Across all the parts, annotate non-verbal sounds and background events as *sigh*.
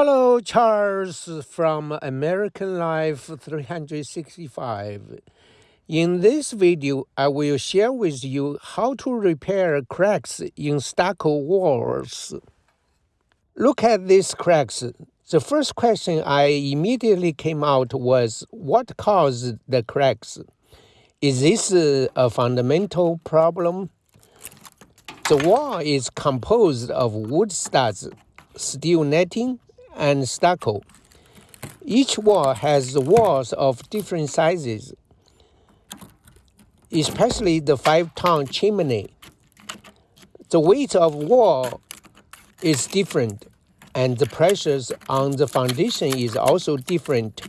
Hello, Charles from American Life 365. In this video, I will share with you how to repair cracks in stucco walls. Look at these cracks. The first question I immediately came out was, what caused the cracks? Is this a fundamental problem? The wall is composed of wood studs, steel netting, and stucco. Each wall has walls of different sizes, especially the five-ton chimney. The weight of wall is different, and the pressures on the foundation is also different.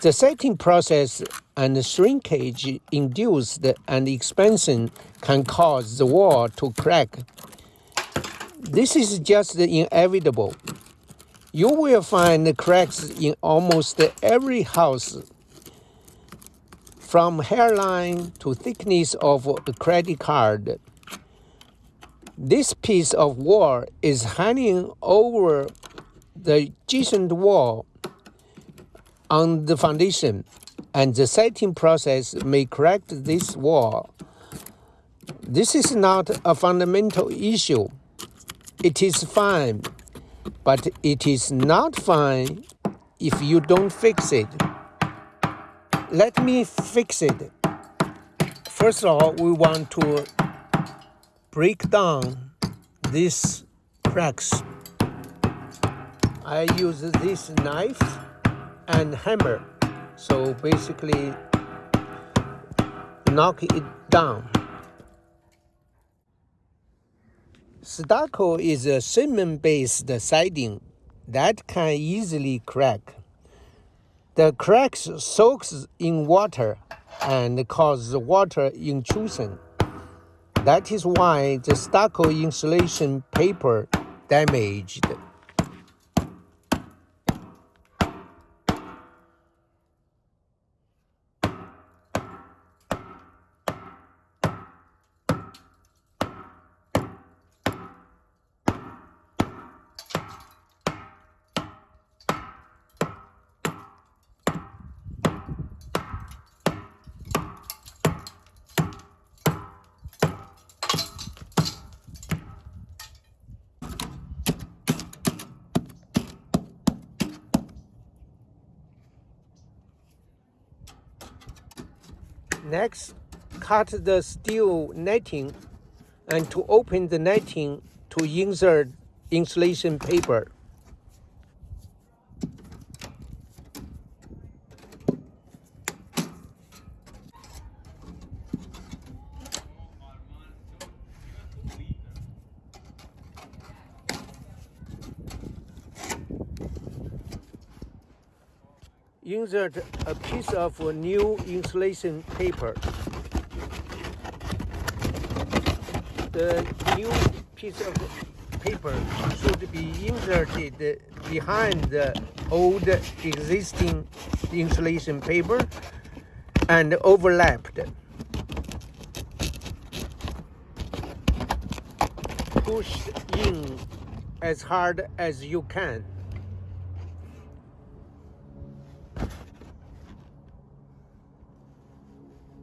The setting process and shrinkage induced and expansion can cause the wall to crack. This is just inevitable. You will find cracks in almost every house, from hairline to thickness of a credit card. This piece of wall is hanging over the adjacent wall on the foundation, and the setting process may crack this wall. This is not a fundamental issue. It is fine but it is not fine if you don't fix it. Let me fix it. First of all, we want to break down these cracks. I use this knife and hammer. So basically knock it down. Stucco is a cement-based siding that can easily crack. The cracks soaks in water and cause water intrusion. That is why the stucco insulation paper damaged. Next, cut the steel netting and to open the netting to insert insulation paper. Insert a piece of new insulation paper. The new piece of paper should be inserted behind the old existing insulation paper and overlapped. Push in as hard as you can.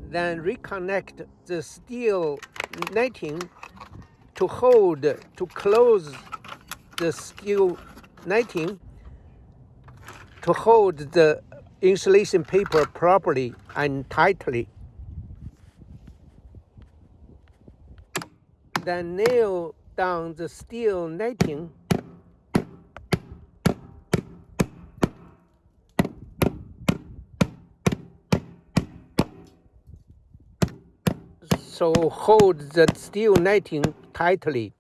Then reconnect the steel netting to hold, to close the steel netting to hold the insulation paper properly and tightly. Then nail down the steel netting so hold the steel netting tightly.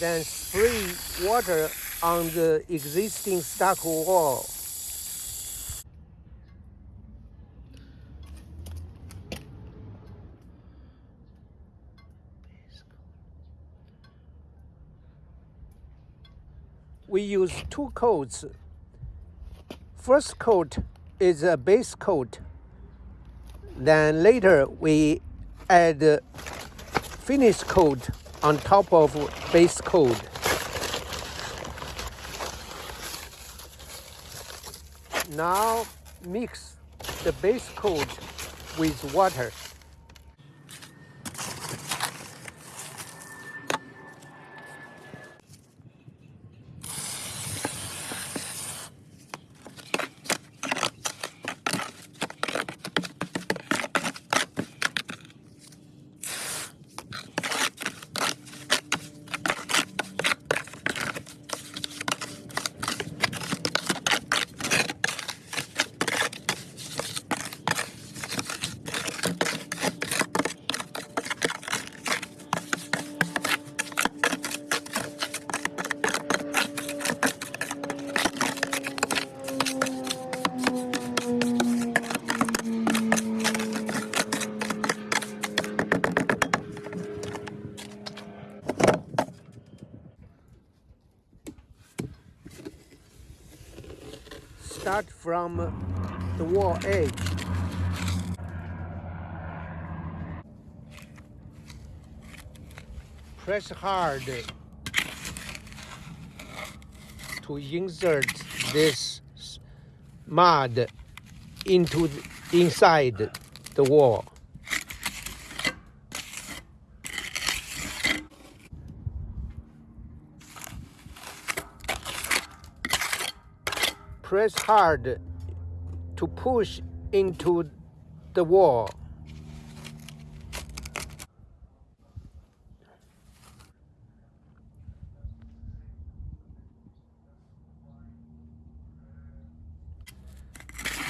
then spray water on the existing stucco wall. We use two coats. First coat is a base coat. Then later we add finish coat on top of base coat. Now mix the base coat with water. Start from the wall edge. Press hard to insert this mud into the, inside the wall. Press hard to push into the wall.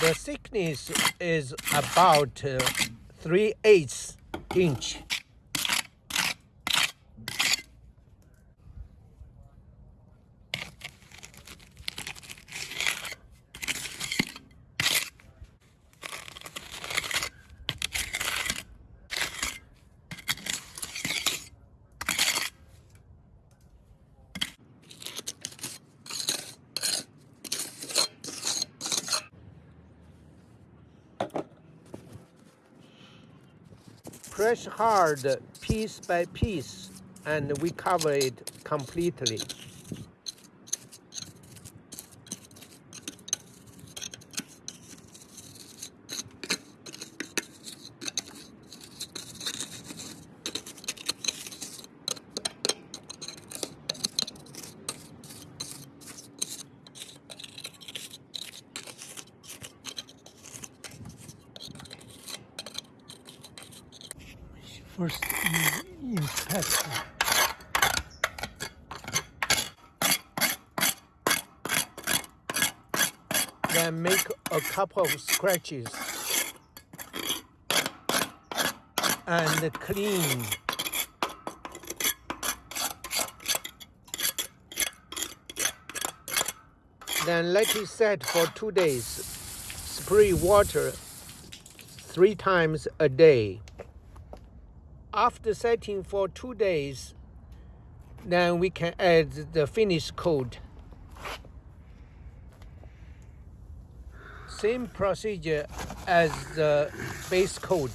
The thickness is about uh, 3 eighths inch. Press hard piece by piece and we cover it completely. first you inspect Then make a couple of scratches and clean. Then let it set for two days. Spray water three times a day after setting for two days, then we can add the finish coat. Same procedure as the base coat.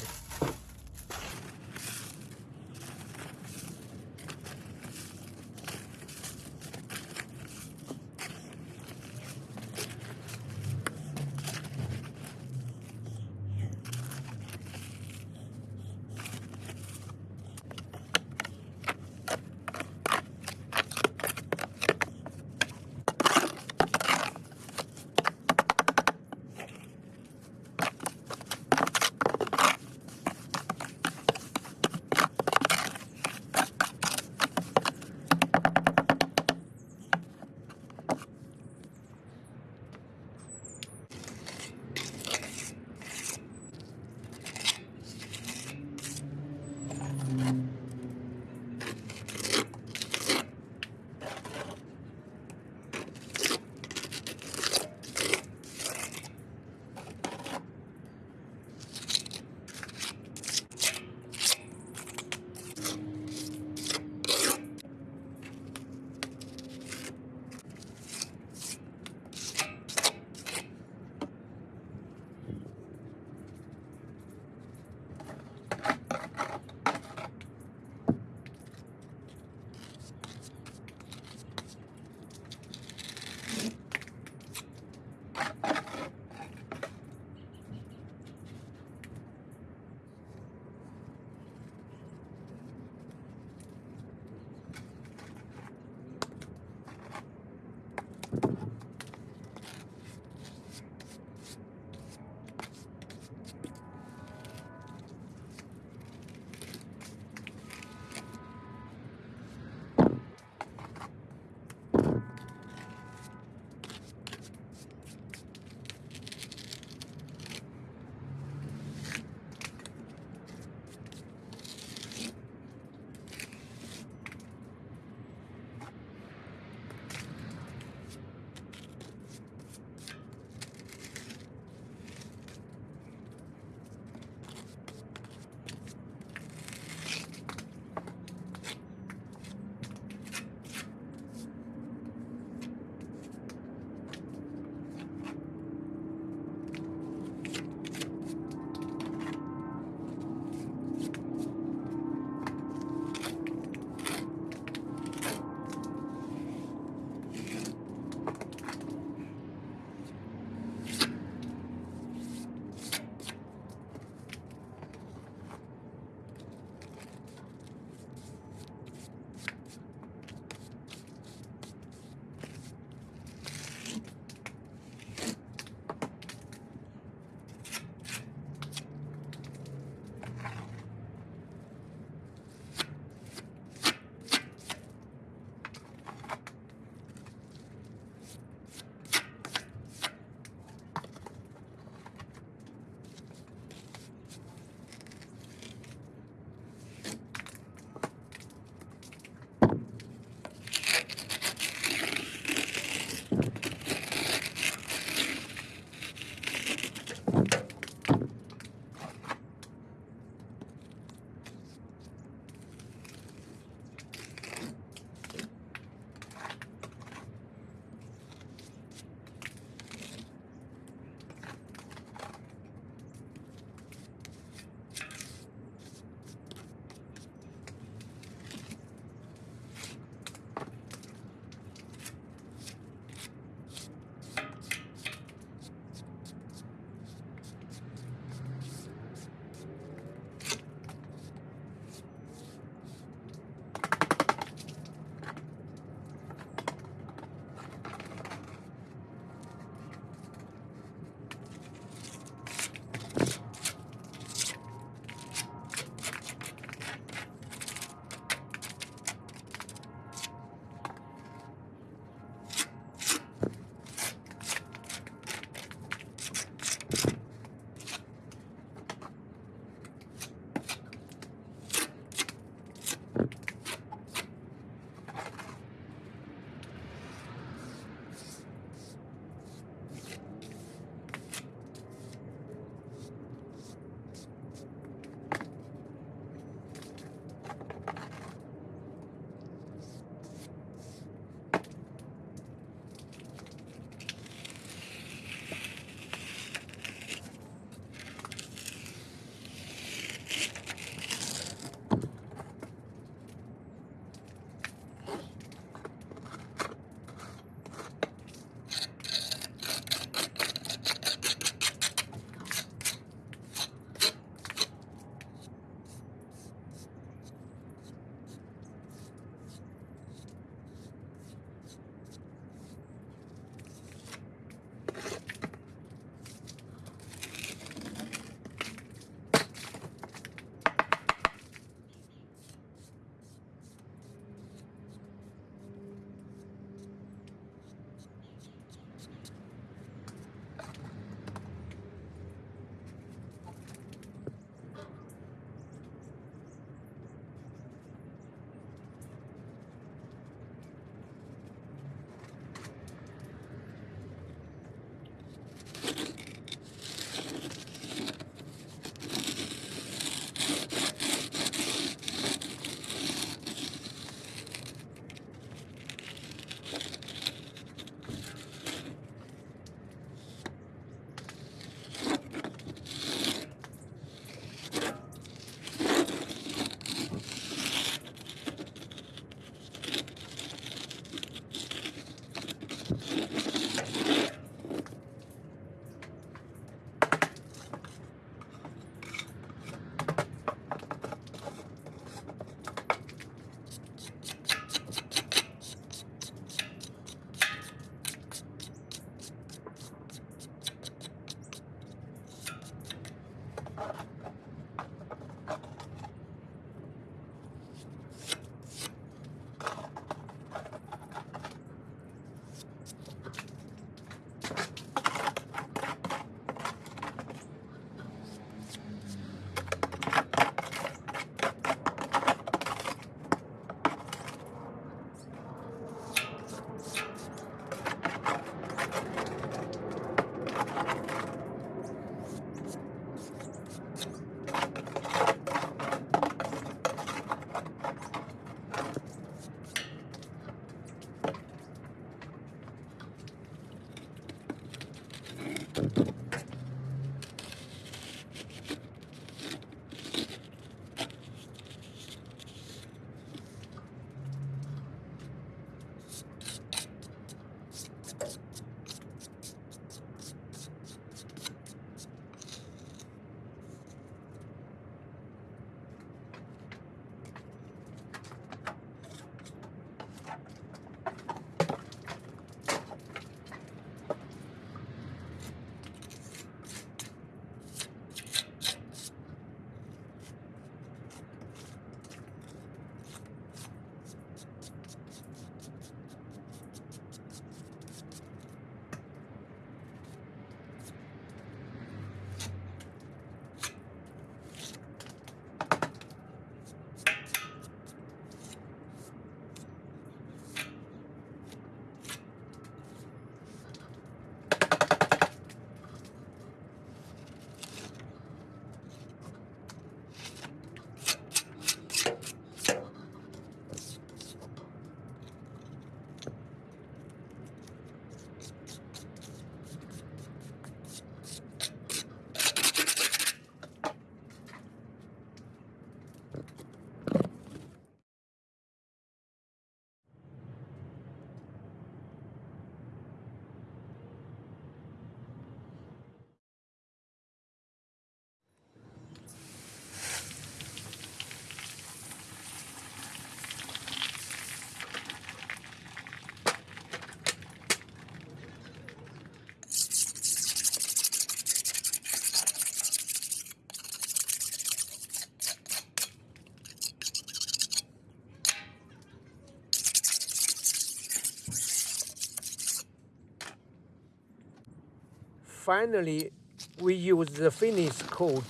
Finally, we use the finish coat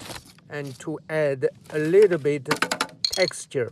and to add a little bit texture.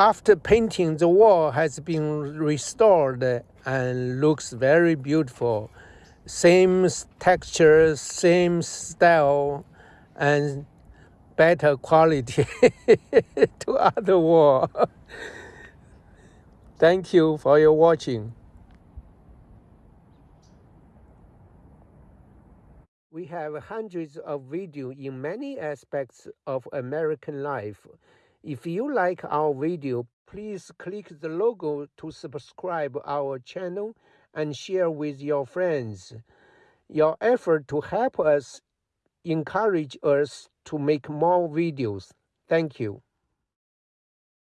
after painting, the wall has been restored and looks very beautiful. Same texture, same style, and better quality *laughs* to other wall. Thank you for your watching. We have hundreds of videos in many aspects of American life. If you like our video, please click the logo to subscribe our channel and share with your friends. Your effort to help us encourage us to make more videos. Thank you.